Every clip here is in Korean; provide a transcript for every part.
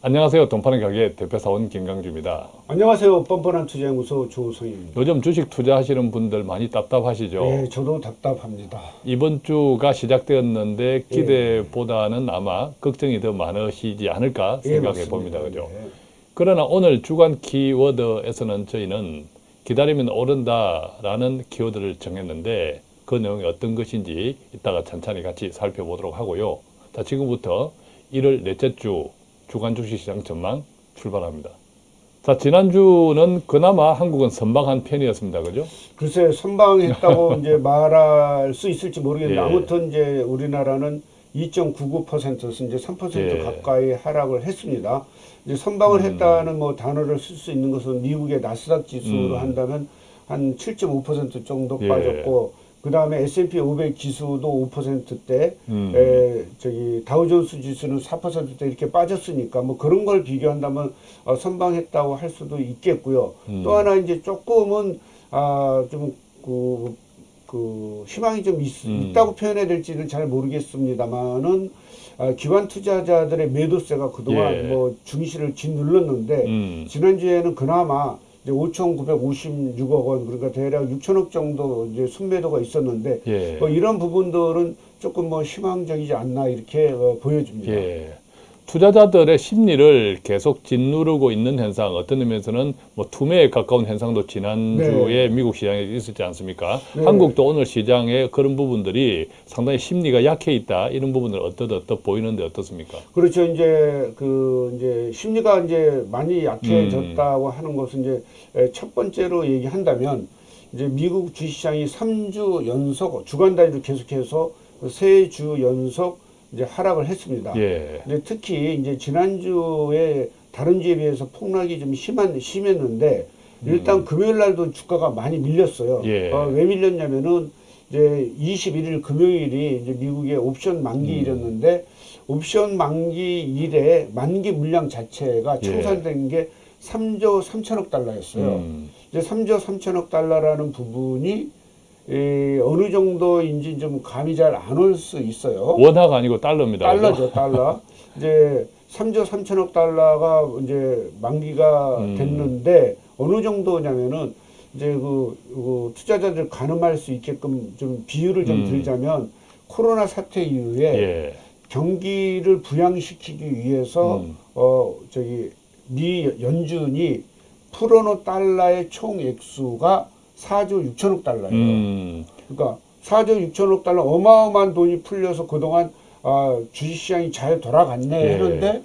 안녕하세요. 동파는 가게 대표사원 김강주입니다. 안녕하세요. 뻔뻔한 투자연구소 조성입니다. 요즘 주식 투자하시는 분들 많이 답답하시죠? 네, 저도 답답합니다. 이번 주가 시작되었는데 기대보다는 아마 걱정이 더 많으시지 않을까 예, 생각해 맞습니다. 봅니다. 그죠? 네. 그러나 오늘 주간 키워드에서는 저희는 기다리면 오른다라는 키워드를 정했는데 그 내용이 어떤 것인지 이따가 천천히 같이 살펴보도록 하고요. 자, 지금부터 1월 넷째 주 주간 주식시장 전망 출발합니다. 자, 지난주는 그나마 한국은 선방한 편이었습니다. 그죠? 글쎄 선방했다고 이제 말할 수 있을지 모르겠는데 예. 아무튼 이제 우리나라는 2.99%에서 이제 3% 예. 가까이 하락을 했습니다. 이제 선방을 음. 했다는 뭐 단어를 쓸 수 있는 것은 미국의 나스닥 지수로 음. 한다면 한 7.5% 정도 예. 빠졌고 그 다음에 S&P 500 지수도 5%대 음. 에, 저기 다우존스 지수는 4%대 이렇게 빠졌으니까 뭐 그런 걸 비교한다면 어, 선방했다고 할 수도 있겠고요. 음. 또 하나 이제 조금은 아좀그 그 희망이 좀 있, 음. 다고 표현해야 될지는 잘 모르겠습니다만은 아, 기관 투자자들의 매도세가 그동안 예. 뭐 중시를 짓눌렀는데 음. 지난주에는 그나마 이제 5,956억 원 그러니까 대략 6천억 정도 이제 순매도가 있었는데 예. 뭐 이런 부분들은 조금 뭐 희망적이지 않나 이렇게 어, 보여집니다. 예. 투자자들의 심리를 계속 짓누르고 있는 현상, 어떤 의미에서는 뭐 투매에 가까운 현상도 지난주에 미국 시장에 있었지 않습니까? 네. 한국도 오늘 시장에 그런 부분들이 상당히 심리가 약해 있다. 이런 부분을 어떻 어떻 보이는데 어떻습니까? 그렇죠. 이제 그 이제 심리가 이제 많이 약해졌다고 하는 것은 이제 에, 첫 번째로 얘기한다면 이제 미국 주식시장이 3주 연속 주간 단위로 계속해서 세 주 연속 이제 하락을 했습니다. 예. 이제 특히 이제 지난주에 다른 주에 비해서 폭락이 좀 심한 심했는데 일단 금요일 날도 주가가 많이 밀렸어요. 음. 예. 어, 왜 밀렸냐면은 이제 21일 금요일이 이제 미국의 옵션 음. 만기일이었는데 옵션 만기일에 만기 물량 자체가 예. 청산된 게 3조 3천억 달러였어요. 음. 이제 3조 3천억 달러라는 부분이 에, 어느 정도인지 좀 감이 잘 안 올 수 있어요. 원화가 아니고 달러입니다. 달러죠, 달러. 이제 3조 3천억 달러가 이제 만기가 음. 됐는데 어느 정도냐면은 이제 그, 그 투자자들 가늠할 수 있게끔 좀 비율을 좀 음. 들자면 코로나 사태 이후에 예. 경기를 부양시키기 위해서 음. 어 저기 미 연준이 풀어놓은 달러의 총 액수가 4조 6천억 달러예요. 음. 그러니까 4조 6천억 달러 어마어마한 돈이 풀려서 그동안 아, 주식시장이 잘 돌아갔네 예. 했는데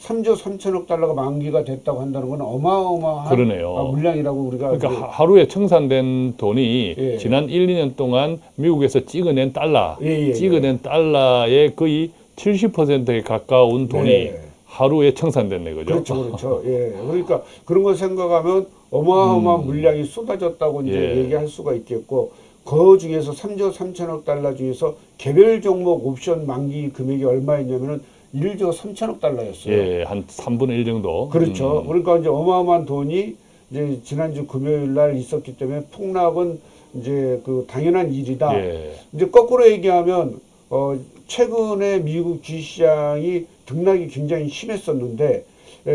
3조 3천억 달러가 만기가 됐다고 한다는 건 어마어마한 그러네요. 아, 물량이라고 우리가 그러니까 그- 하- 하루에 청산된 돈이 예. 지난 1, 2년 동안 미국에서 찍어낸 달러, 예, 예, 찍어낸 달러의 거의 70%에 가까운 돈이 네. 하루에 청산됐네, 그죠? 그렇죠, 그렇죠. 예, 그러니까 그런 걸 생각하면 어마어마한 물량이 쏟아졌다고 이제 음. 예. 얘기할 수가 있겠고 그 중에서 3조 3천억 달러 중에서 개별 종목 옵션 만기 금액이 얼마였냐면은 1조 3천억 달러였어요. 예, 한 3분의 1 정도. 그렇죠. 음. 그러니까 이제 어마어마한 돈이 이제 지난주 금요일 날 있었기 때문에 폭락은 이제 그 당연한 일이다. 예. 이제 거꾸로 얘기하면 어 최근에 미국 주식시장이 등락이 굉장히 심했었는데 예,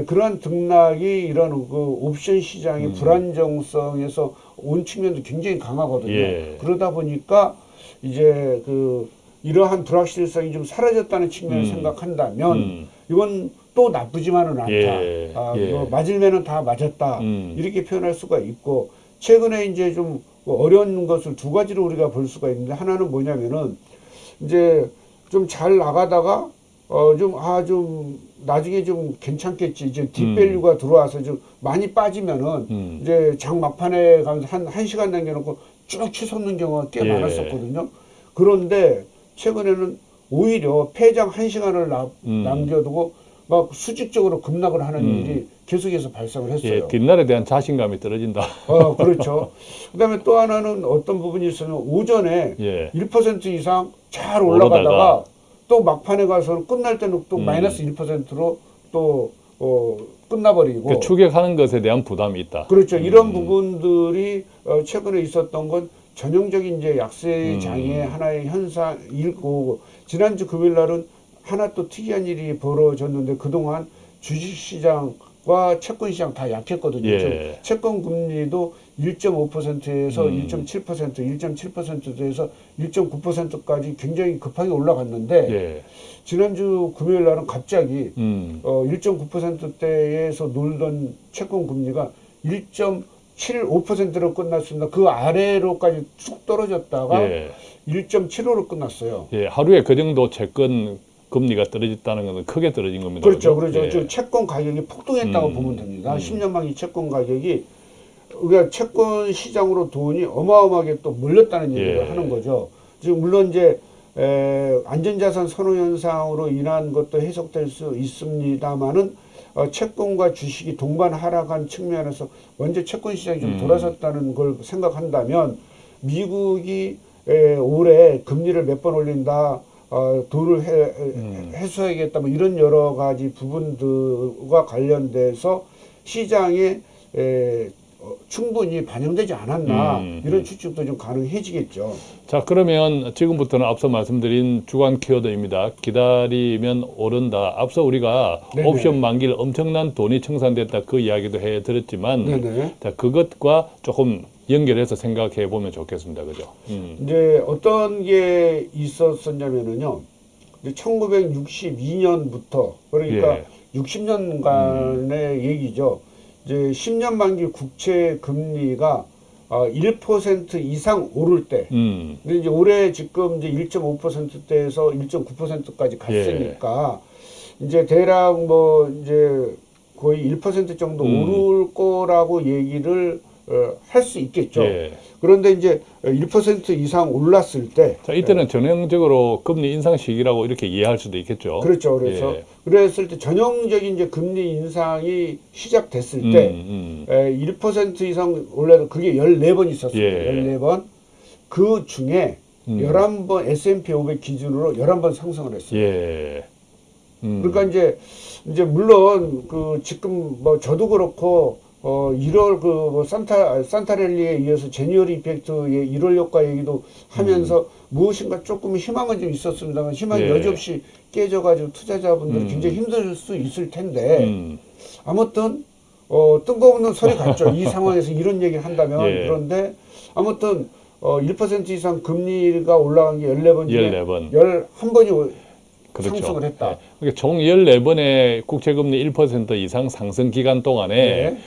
그러한 등락이 이런 그 옵션 시장의 음. 불안정성에서 온 측면도 굉장히 강하거든요. 예. 그러다 보니까 이제 그 이러한 불확실성이 좀 사라졌다는 측면을 음. 생각한다면 음. 이건 또 나쁘지만은 않다. 예, 아, 예. 뭐 맞을면은 다 맞았다. 음. 이렇게 표현할 수가 있고 최근에 이제 좀뭐 어려운 것을 두 가지로 우리가 볼 수가 있는데 하나는 뭐냐면은 이제 좀 잘 나가다가 어 좀 아 좀 나중에 좀 괜찮겠지 이제 딥밸류가 들어와서 좀 많이 빠지면은 음. 이제 장 막판에 가면서 한, 한 시간 남겨놓고 쭉 치솟는 경우가 꽤 예. 많았었거든요. 그런데 최근에는 오히려 폐장 한 시간을 나- 음. 남겨두고 막 수직적으로 급락을 하는 음. 일이 계속해서 발생을 했어요. 예, 뒷날에 대한 자신감이 떨어진다. 어, 그렇죠. 그 다음에 또 하나는 어떤 부분이 있으면 오전에 예. 1% 이상 잘 올라가다가 오르다가 또 막판에 가서는 끝날 때는 또 음. 마이너스 1%로 또, 어, 끝나버리고. 그 추격하는 것에 대한 부담이 있다. 그렇죠. 이런 음. 부분들이 어, 최근에 있었던 건 전형적인 이제 약세 음. 장의 하나의 현상이고 지난주 금요일 날은 하나 또 특이한 일이 벌어졌는데 그동안 주식시장과 채권시장 다 약했거든요. 예. 채권 금리도 1.5%에서 음. 1.7%, 1.7%에서 1.9%까지 굉장히 급하게 올라갔는데 예. 지난주 금요일 날은 갑자기 음. 어, 1.9%대에서 놀던 채권 금리가 1.75%로 끝났습니다. 그 아래로까지 쭉 떨어졌다가 예. 1.75로 끝났어요. 예. 하루에 그 정도 채권 금리가 떨어졌다는 것은 크게 떨어진 겁니다. 그렇죠. 그렇죠. 예. 저 채권 가격이 폭등했다고 음, 보면 됩니다. 음. 10년 만기 채권 가격이 우리가 채권 시장으로 돈이 어마어마하게 또 몰렸다는 얘기를 예. 하는 거죠. 지금 물론 이제 에, 안전자산 선호 현상으로 인한 것도 해석될 수 있습니다만은 어, 채권과 주식이 동반 하락한 측면에서 먼저 채권 시장이 좀 음. 돌아섰다는 걸 생각한다면 미국이 에, 올해 금리를 몇 번 올린다. 어, 돈을 해, 음. 해소하겠다 뭐 이런 여러 가지 부분들과 관련돼서 시장에 에, 어, 충분히 반영되지 않았나 음, 이런 음. 추측도 좀 가능해지겠죠. 자, 그러면 지금부터는 앞서 말씀드린 주간 키워드입니다. 기다리면 오른다. 앞서 우리가 네네. 옵션 만기를 엄청난 돈이 청산됐다 그 이야기도 해 드렸지만 네네. 자, 그것과 조금 연결해서 생각해 보면 좋겠습니다. 그죠? 음. 이제 어떤 게 있었었냐면은요. 이제 1962년부터 그러니까 예. 60년간의 얘기죠. 이제 10년 만기 국채 금리가 어, 1% 이상 오를 때 음. 근데 이제 올해 지금 이제 1.5%대에서 1.9%까지 갔으니까 이제 대략 뭐 이제 거의 1% 정도 음. 오를 거라고 얘기를 어, 할 수 있겠죠. 예. 그런데 이제 1% 이상 올랐을 때 자, 이때는 전형적으로 금리 인상 시기라고 이렇게 이해할 수도 있겠죠. 그렇죠. 그래서 예. 그랬을 때 전형적인 이제 금리 인상이 시작됐을 음, 때 음. 에, 1% 이상 올라도 그게 14번 있었어요. 예. 14번. 그 중에 음. 11번 S&P 500 기준으로 11번 상승을 했어요. 예. 음. 그러니까 이제 이제 물론 그 지금 뭐 저도 그렇고 어 1월 그뭐 산타 산타랠리에 이어서 제니어리 이펙트의 1월 효과 얘기도 하면서 무엇인가 조금 희망은 좀 있었습니다만 희망이 음. 예. 여지없이 깨져가지고 투자자분들이 음. 굉장히 힘들 수 있을 텐데 음. 아무튼 어 뜬금없는 소리 같죠. 이 상황에서 이런 얘기를 한다면 예. 그런데 아무튼 어1% 이상 금리가 올라간 게 14번 중에 14번. 11번이 그렇죠. 상승을 했다. 예. 그러니까 총 14번의 국채금리 1% 이상 상승 기간 동안에 네.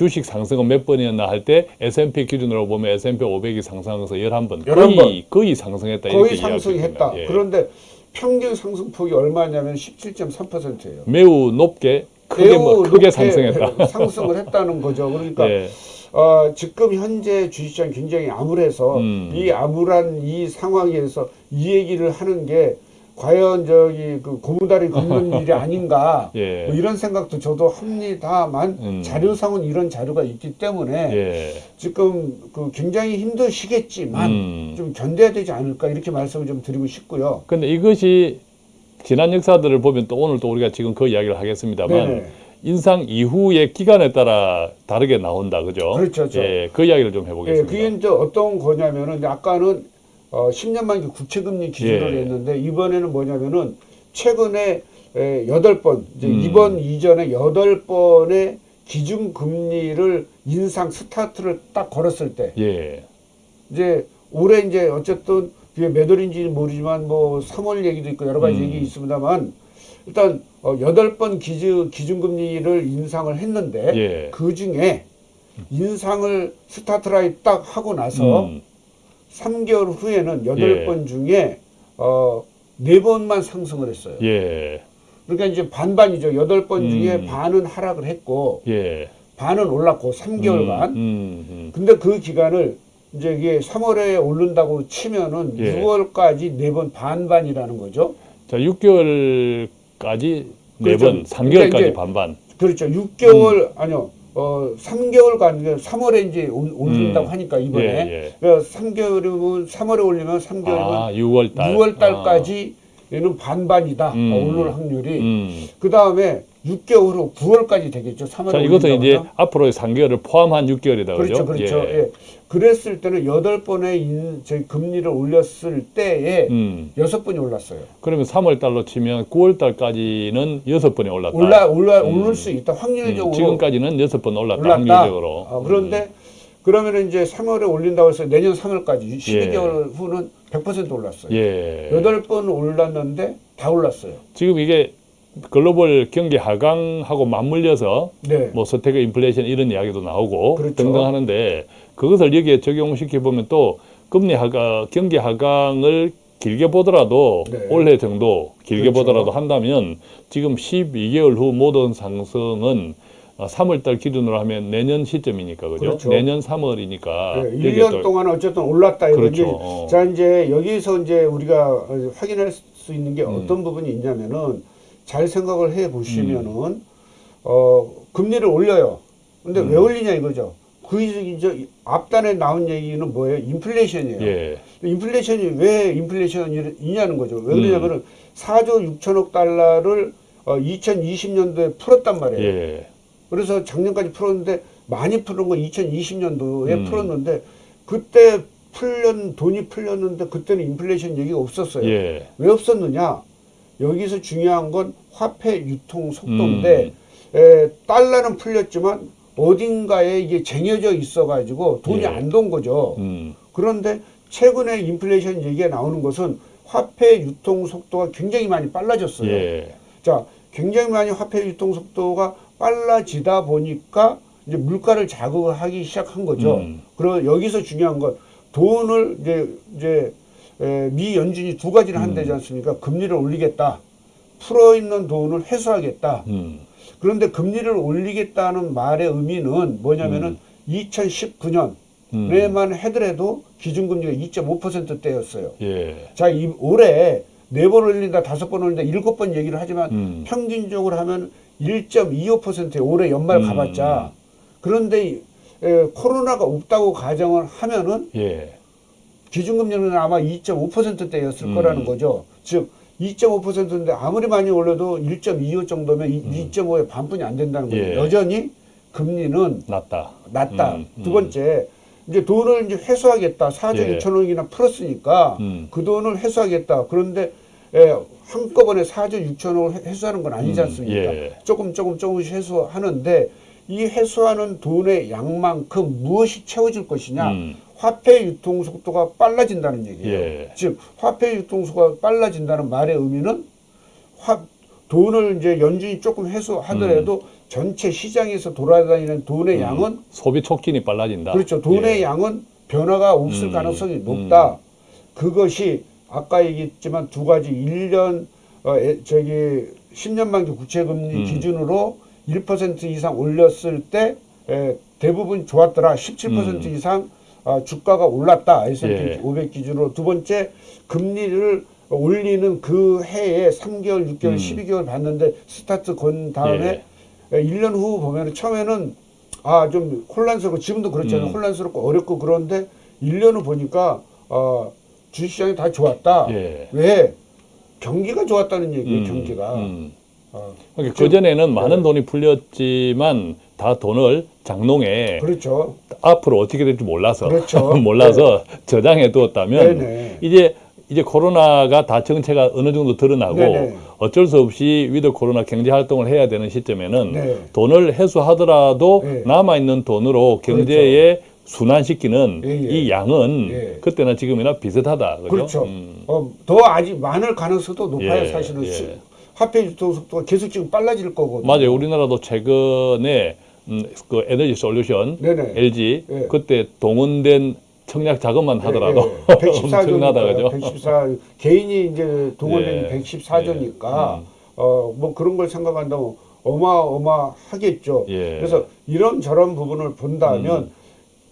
주식 상승은 몇 번이었나 할 때 S&P 기준으로 보면 S&P 500이 상승해서 11번, 11번. 거의 거의 상승했다 거의 상승했다. 예. 그런데 평균 상승폭이 얼마냐면 17.3%예요. 매우 높게 크게 뭐 크게 상승했다. 상승을 했다는 거죠. 그러니까 예. 어, 지금 현재 주식시장 굉장히 암울해서 음. 이 암울한 이 상황에서 이 얘기를 하는 게 과연 저기 그 고무다리 긁는 일이 아닌가 예. 뭐 이런 생각도 저도 합니다만 음. 자료상은 이런 자료가 있기 때문에 예. 지금 그 굉장히 힘드시겠지만 음. 좀 견뎌야 되지 않을까 이렇게 말씀을 좀 드리고 싶고요. 근데 이것이 지난 역사들을 보면 또 오늘 또 우리가 지금 그 이야기를 하겠습니다만 네네. 인상 이후의 기간에 따라 다르게 나온다, 그죠? 그렇죠, 그렇죠. 예, 그 이야기를 좀 예, 해보겠습니다. 그게 이제 어떤 거냐면은 아까는 어, 10년 만기 국채금리 기준으로 예. 했는데 이번에는 뭐냐면은 최근에 에, 여덟 번 이제 음. 이번 이전에 여덟 번의 기준 금리를 인상 스타트를 딱 걸었을 때 예, 이제 올해 이제 어쨌든 그게 몇 월인지 모르지만 뭐 3월 얘기도 있고 여러 가지 음. 얘기 있습니다만 일단 어, 여덟 번 기준 기준금리를 인상을 했는데 예. 그 중에 인상을 스타트를 딱 하고 나서 음, 3개월 후에는 여덟 예. 번 중에 어, 네 번만 상승을 했어요. 예, 그러니까 이제 반반이죠. 여덟 번 중에 음. 반은 하락을 했고 예. 반은 올랐고 3개월간. 음, 음, 음. 근데 그 기간을 이제 이게 3월에 오른다고 치면은 예. 6월까지 네번 반반이라는 거죠. 자, 6개월까지 네 그렇죠. 번, 3개월까지 그러니까 반반. 그렇죠. 6개월 아니요. 어 3개월간 3월에 이제 올- 올린다고 음. 하니까 이번에 예, 예. 그러니까 3개월이면 3월에 올리면 3개월이면 아, 6월 달. 6월 달까지 얘는 반반이다. 음. 오를 확률이. 아, 음, 그 다음에 6개월 후 9월까지 되겠죠. 3월에 자, 이것은 이제. 앞으로의 3개월을 포함한 6개월이다. 그렇죠, 그렇죠. 예. 그랬을 때는 여덟 번의 인, 저희 금리를 올렸을 때에 음. 여섯 번이 올랐어요. 그러면 3월 달로 치면 9월 달까지는 여섯 번이 올랐다. 올라 올라 음. 오를 수 있다. 음, 확률적으로 지금까지는 여섯 번 올랐다. 올랐다. 확률적으로. 아, 그런데 그러면 이제 3월에 올린다고 해서 내년 3월까지 12개월 후는 100% 올랐어요. 음. 예. 여덟 번 올랐는데 다 올랐어요. 지금 이게 글로벌 경기 하강하고 맞물려서 네. 뭐 서태그 인플레이션 이런 이야기도 나오고 그렇죠. 등등 하는데 그것을 여기에 적용시켜 보면 또 금리 하강, 경기 하강을 길게 보더라도 네. 올해 정도 길게 그렇죠. 보더라도 한다면 지금 12개월 후 모든 상승은 3월 달 기준으로 하면 내년 시점이니까 그죠? 그렇죠. 내년 3월이니까 네, 1년 동안 어쨌든 올랐다 이거지. 그렇죠. 어. 자 이제 여기서 이제 우리가 어, 확인할 수 있는 게 음. 어떤 부분이 있냐면은 잘 생각을 해 보시면은 음. 어 금리를 올려요. 근데 왜 음. 올리냐 이거죠. 그 이제 앞단에 나온 얘기는 뭐예요? 인플레이션이에요. 예. 인플레이션이 왜 인플레이션이냐는 거죠. 왜 음. 그러냐면은 4조 6천억 달러를 어, 2020년도에 풀었단 말이에요. 예. 그래서 작년까지 풀었는데 많이 풀은 건 2020년도에 음. 풀었는데 그때 풀렸 돈이 풀렸는데 그때는 인플레이션 얘기가 없었어요. 예. 왜 없었느냐? 여기서 중요한 건 화폐 유통 속도인데 음. 에, 달러는 풀렸지만 어딘가에 이게 쟁여져 있어가지고 돈이 예. 안돈 거죠. 음. 그런데 최근에 인플레이션 얘기가 나오는 것은 화폐 유통 속도가 굉장히 많이 빨라졌어요. 예. 자, 굉장히 많이 화폐 유통 속도가 빨라지다 보니까 이제 물가를 자극을 하기 시작한 거죠. 음. 그리고 여기서 중요한 건 돈을 이제 이제 에, 미 연준이 두 가지를 음. 한대지 않습니까? 금리를 올리겠다. 풀어 있는 돈을 회수하겠다. 음. 그런데 금리를 올리겠다는 말의 의미는 뭐냐면은 2019년에만 음. 하더라도 기준금리가 2.5%대였어요. 예. 자, 이 올해 네 번 올린다, 다섯 번 올린다, 일곱 번 얘기를 하지만 음. 평균적으로 하면 1.25%에 올해 연말 음. 가봤자. 그런데 이- 에, 코로나가 없다고 가정을 하면은 예. 기준금리는 아마 2.5%대였을 음. 거라는 거죠. 즉 2.5%인데 아무리 많이 올려도 1.25 정도면 음. 2.5의 반뿐이 안 된다는 거예요. 예. 여전히 금리는 낮다. 낮다. 음, 두 음. 번째, 이제 돈을 이제 회수하겠다. 4조 예. 6천억이나 풀었으니까 음. 그 돈을 회수하겠다. 그런데 예, 한꺼번에 4조 6천억을 회수하는 건 아니지 음, 않습니까? 예. 조금 조금 조금씩 회수하는데 이 회수하는 돈의 양만큼 무엇이 채워질 것이냐? 음. 화폐 유통 속도가 빨라진다는 얘기예요. 예. 즉 화폐 유통 속도가 빨라진다는 말의 의미는 화, 돈을 이제 연준이 조금 회수하더라도 전체 시장에서 돌아다니는 돈의 음. 양은 소비 촉진이 빨라진다. 그렇죠. 돈의 예. 양은 변화가 없을 음, 가능성이 음. 높다. 그것이 아까 얘기했지만 두 가지 1년 어, 에, 저기 10년 만기 구체 금리 음. 기준으로 1% 이상 올렸을 때 에, 대부분 좋았더라. 17% 음. 이상 아, 주가가 올랐다. S&P 예. 500 기준으로 두 번째 금리를 올리는 그 해에 3개월, 6개월, 음. 12개월 봤는데 스타트 건 다음에 예. 에, 1년 후 보면은 처음에는 아 좀 혼란스럽고 지금도 그렇잖아요. 음. 혼란스럽고 어렵고 그런데 1년 후 보니까 어, 주식시장이 다 좋았다. 예. 왜? 경기가 좋았다는 얘기예요. 음, 경기가. 음. 어, 그러니까 그 전에는 많은 네. 돈이 풀렸지만 다 돈을 장롱에 그렇죠. 앞으로 어떻게 될지 몰라서 그렇죠. 몰라서 저장해 두었다면 네네. 이제 이제 코로나가 다 정체가 어느 정도 드러나고 네네. 어쩔 수 없이 위드 코로나 경제 활동을 해야 되는 시점에는 네. 돈을 회수하더라도 네. 남아 있는 돈으로 경제에 순환시키는 예, 예. 이 양은 예. 그때나 지금이나 비슷하다. 그죠? 그렇죠. 음. 어, 더 아직 많을 가능성도 높아요. 예, 사실은 예. 수- 화폐 유통 속도가 계속 지금 빨라질 거거든요. 맞아요. 우리나라도 최근에 음, 그 에너지 솔루션 네네. LG 예. 그때 동원된 청약 자금만 하더라도 예, 예. 114조니까 엄청나다 그죠? 114 개인이 이제 동원된 예. 114조니까 음. 어뭐 그런 걸 생각한다면 어마어마하겠죠. 예. 그래서 이런 저런 부분을 본다면 음.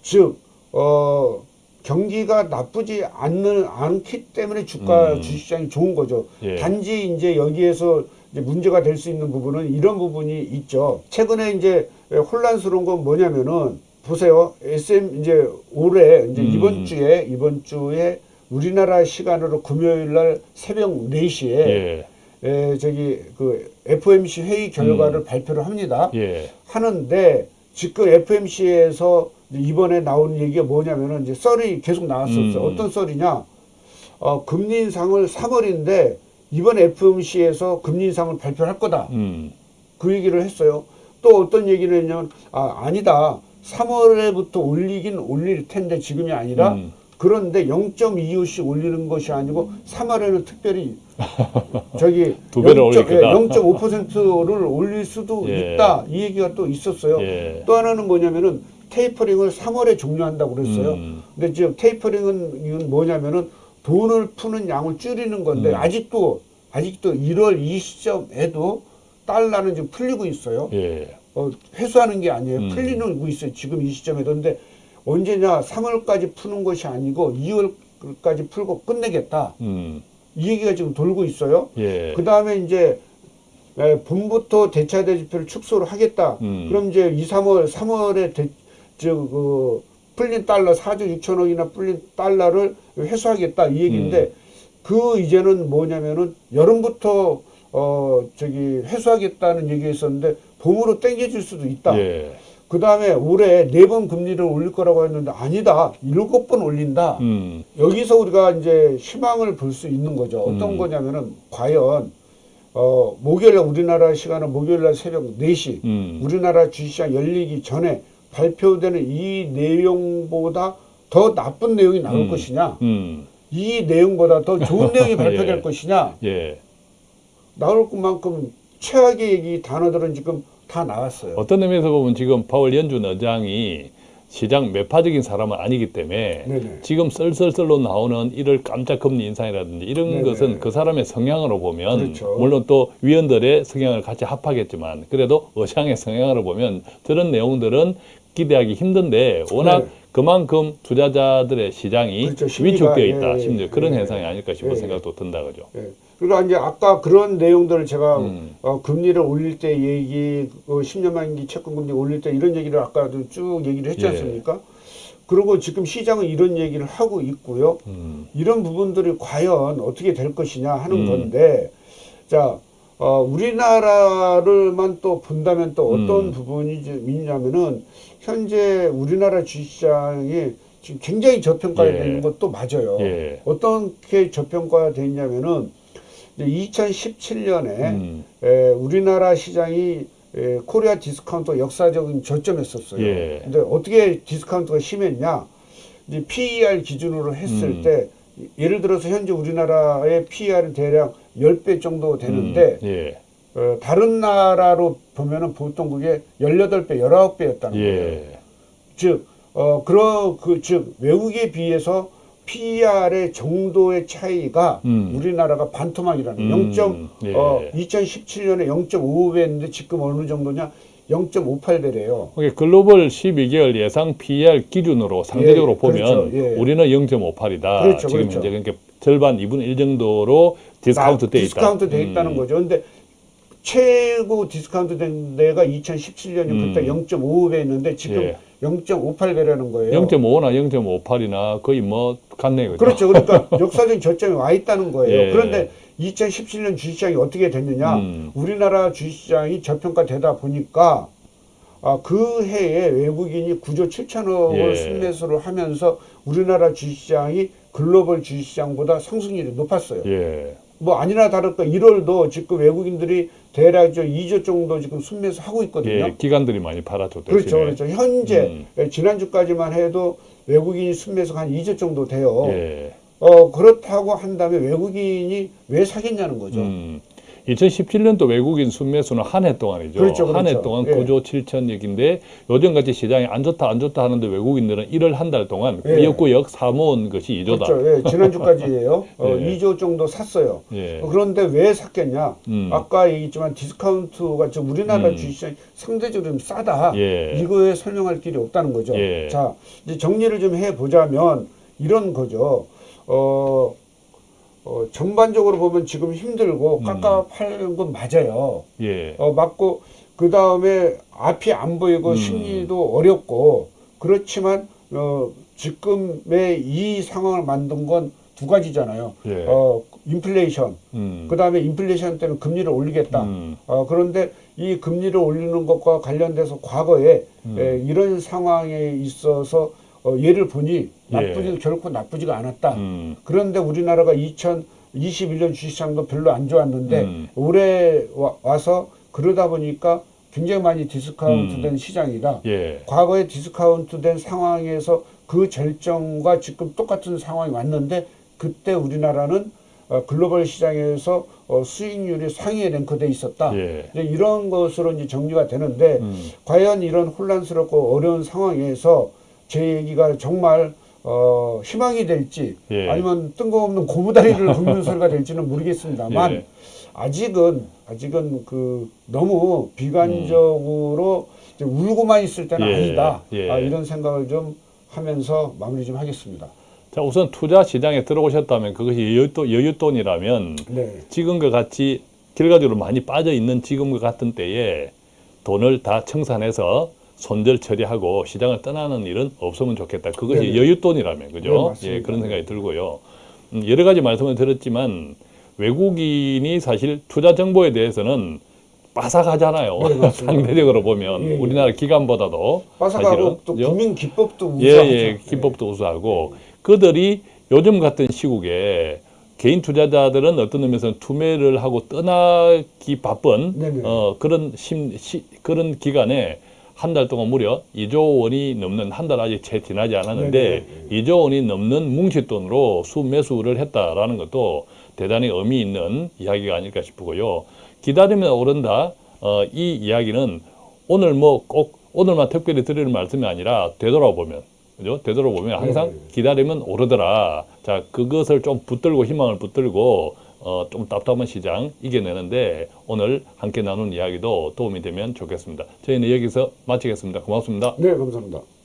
즉어 경기가 나쁘지 않는 않기 때문에 주가 음. 주식시장이 좋은 거죠. 예. 단지 이제 여기에서 문제가 될 수 있는 부분은 이런 부분이 있죠. 최근에 이제 혼란스러운 건 뭐냐면은 보세요. SM 이제 올해 이제 음. 이번 주에 이번 주에 우리나라 시간으로 금요일 날 새벽 4시에 예. 에, 저기 그 FOMC 회의 결과를 발표를 합니다. 예. 하는데 지금 FMC에서 이번에 나온 얘기가 뭐냐면은 이제 썰이 계속 나왔었어. 음. 어떤 썰이냐? 어, 금리 인상을 3월인데 이번 FMC에서 금리 인상을 발표할 거다. 음. 그 얘기를 했어요. 또 어떤 얘기를 했냐면 아 아니다. 3월에부터 올리긴 올릴 텐데 지금이 아니라 음. 그런데 0.25씩 올리는 것이 아니고 3월에는 특별히 저기 두 배를 올릴. 0.5%를 수도 예. 있다. 이 얘기가 또 있었어요. 예. 또 하나는 뭐냐면은 테이퍼링을 3월에 종료한다고 그랬어요. 음. 근데 지금 테이퍼링은 이건 뭐냐면은 돈을 푸는 양을 줄이는 건데 음. 아직도 아직도 1월 이 시점에도 달러는 지금 풀리고 있어요. 예. 어, 회수하는 게 아니에요. 음. 풀리고 있어요. 지금 이 시점에도. 근데 언제냐 3월까지 푸는 것이 아니고 2월까지 풀고 끝내겠다. 음. 이 얘기가 지금 돌고 있어요. 예. 그 다음에 이제 에, 봄부터 대차 대지표를 축소를 하겠다. 음. 그럼 이제 2, 3월, 3월에 대, 저, 그, 풀린 달러 4조 6천억이나 풀린 달러를 회수하겠다 이 얘기인데 음. 그 이제는 뭐냐면은 여름부터 어 저기 회수하겠다는 얘기가 있었는데 봄으로 땡겨질 수도 있다. 예. 그 다음에 올해 네 번 금리를 올릴 거라고 했는데 아니다. 일곱 번 올린다. 음. 여기서 우리가 이제 희망을 볼 수 있는 거죠. 어떤 음. 거냐면은 과연 어 목요일날 우리나라 시간은 목요일날 새벽 4시 음. 우리나라 주식시장 열리기 전에 발표되는 이 내용보다 더 나쁜 내용이 나올 음. 것이냐 음. 이 내용보다 더 좋은 내용이 발표될 예. 것이냐 예. 나올 것만큼 최악의 얘기 단어들은 지금 다 나왔어요. 어떤 의미에서 보면 지금 파월 연준 의장이 시장 매파적인 사람은 아니기 때문에 네네. 지금 썰썰썰로 나오는 이를 깜짝 금리 인상이라든지 이런 네네. 것은 그 사람의 성향으로 보면 그렇죠. 물론 또 위원들의 성향을 같이 합하겠지만 그래도 의장의 성향으로 보면 저런 내용들은 기대하기 힘든데 워낙 네. 그만큼 투자자들의 시장이 그렇죠. 위축되어 있다. 예, 예, 심지어 그런 예, 현상이 아닐까 싶은 예, 예. 생각도 든다 그죠. 예. 그러니까 이제 아까 그런 내용들을 제가 음. 어, 금리를 올릴 때 얘기, 어, 10년 만기 채권 금리 올릴 때 이런 얘기를 아까도 쭉 얘기를 했지 예. 않습니까? 그리고 지금 시장은 이런 얘기를 하고 있고요. 음. 이런 부분들이 과연 어떻게 될 것이냐 하는 음. 건데, 자, 어, 우리나라를만 또 본다면 또 어떤 음. 부분이 좀 있냐면은 현재 우리나라 주식시장이 지금 굉장히 저평가되어 예. 있는 것도 맞아요. 예. 어떻게 저평가되어 있냐면은 2017년에 음. 에, 우리나라 시장이 에, 코리아 디스카운트 역사적인 저점했었어요. 예. 근데 어떻게 디스카운트가 심했냐? 이제 PER 기준으로 했을 음. 때 예를 들어서 현재 우리나라의 PER은 대략 10배 정도 되는데 음. 예. 어, 다른 나라로 보면은 보통 그게 18배, 19배였다는 거예요. 예. 즉, 어, 그러, 그, 즉, 외국에 비해서 PER의 정도의 차이가 음. 우리나라가 반토막이라는 음, 0. 예. 어, 2017년에 0.55배였는데 지금 어느 정도냐? 0.58배래요. 이게 글로벌 12개월 예상 PER 기준으로 상대적으로 예, 보면 그렇죠. 예. 우리는 0.58이다. 그렇죠, 지금 그렇죠. 현재 그러니까 절반 2분의 1 정도로 디스카운트 돼 있다. 디스카운트 돼 있다는 음. 거죠. 근데 최고 디스카운트 된 데가 2017년이 음. 그때 0.55배였는데 지금 예. 0.58배라는 거예요. 0.5나 0.58이나 거의 뭐 같네요. 그죠? 그렇죠. 그러니까 역사적인 저점에 와 있다는 거예요. 예. 그런데 2017년 주식시장이 어떻게 됐느냐? 음. 우리나라 주식시장이 저평가되다 보니까 아, 그 해에 외국인이 9조 7천억을 예. 순매수를 하면서 우리나라 주식시장이 글로벌 주식시장보다 상승률이 높았어요. 예. 뭐 아니나 다를까 1월도 지금 외국인들이 대략 저 2조 정도 지금 순매수 하고 있거든요. 예. 기관들이 많이 팔아줬죠. 그렇죠, 그렇죠. 현재 음. 예, 지난주까지만 해도 외국인이 순매수가 한 2조 정도 돼요. 예. 어 그렇다고 한다면 외국인이 왜 사겠냐는 거죠. 음. 2017년도 외국인 순매수는 한 해 동안이죠. 그렇죠, 한해 그렇죠. 동안 예. 9조 7천억인데 요즘같이 시장이 안 좋다 안 좋다 하는데 외국인들은 1월 한달 동안 예. 꾸역꾸역 사모은 것이 2조다. 그렇죠. 예, 지난주까지예요. 어, 예. 2조 정도 샀어요. 예. 어, 그런데 왜 샀겠냐? 음. 아까 얘기했지만 디스카운트가 지금 우리나라 음. 주식시장이 상대적으로 좀 싸다. 예. 이거에 설명할 길이 없다는 거죠. 예. 자, 이제 정리를 좀 해보자면 이런 거죠. 어, 어, 전반적으로 보면 지금 힘들고 음. 깝깝한 건 맞아요. 예. 어, 맞고 그 다음에 앞이 안 보이고 음. 심리도 어렵고 그렇지만 어, 지금의 이 상황을 만든 건 두 가지잖아요. 예. 어, 인플레이션, 음. 그 다음에 인플레이션 때문에 금리를 올리겠다. 음. 어, 그런데 이 금리를 올리는 것과 관련돼서 과거에 음. 에, 이런 상황에 있어서 어, 예를 보니 예. 나쁘지 결코 나쁘지가 않았다. 음. 그런데 우리나라가 2021년 주식시장도 별로 안 좋았는데 음. 올해 와, 서 그러다 보니까 굉장히 많이 디스카운트된 시장이다. 예. 과거에 디스카운트된 상황에서 그 절정과 지금 똑같은 상황이 왔는데 그때 우리나라는 어, 글로벌 시장에서 어, 수익률이 상위에 랭크돼 있었다. 예. 이런 것으로 이제 정리가 되는데 음. 과연 이런 혼란스럽고 어려운 상황에서 제 얘기가 정말 어, 희망이 될지 예. 아니면 뜬금없는 고무다리를 긁는 소리가 될지는 모르겠습니다만 예. 아직은 아직은 그 너무 비관적으로 이제 울고만 있을 때는 예. 아니다 예. 아, 이런 생각을 좀 하면서 마무리 좀 하겠습니다. 자, 우선 투자 시장에 들어오셨다면 그것이 여윳돈, 여윳돈이라면 네. 지금과 같이 결과적으로 많이 빠져 있는 지금과 같은 때에 돈을 다 청산해서 손절 처리하고 시장을 떠나는 일은 없으면 좋겠다. 그것이 네네. 여윳돈이라면 네, 그죠? 맞습니다. 예, 그런 생각이 들고요. 음, 여러 가지 말씀을 드렸지만 외국인이 사실 투자 정보에 대해서는 빠삭하잖아요. 네. 상대적으로 보면 예, 예. 우리나라 기관보다도 빠삭하고 사실은, 또? 국민 기법도 예, 우수하죠. 예, 기법도 우수하고 그들이 요즘 같은 시국에 개인 투자자들은 어떤 의미에서는 투매를 하고 떠나기 바쁜 네네. 어, 그런 심, 시, 그런 기간에 한 달 동안 무려 2조 원이 넘는 한 달 아직 채 지나지 않았는데 네네. 2조 원이 넘는 뭉칫돈으로 수매수를 했다라는 것도 대단히 의미 있는 이야기가 아닐까 싶고요. 기다리면 오른다. 어, 이 이야기는 오늘 뭐 꼭 오늘만 특별히 드리는 말씀이 아니라 되돌아보면 그죠? 되돌아보면 항상 네. 기다리면 오르더라. 자, 그것을 좀 붙들고 희망을 붙들고 어, 좀 답답한 시장 이겨내는데 오늘 함께 나눈 이야기도 도움이 되면 좋겠습니다. 저희는 여기서 마치겠습니다. 고맙습니다. 네, 감사합니다.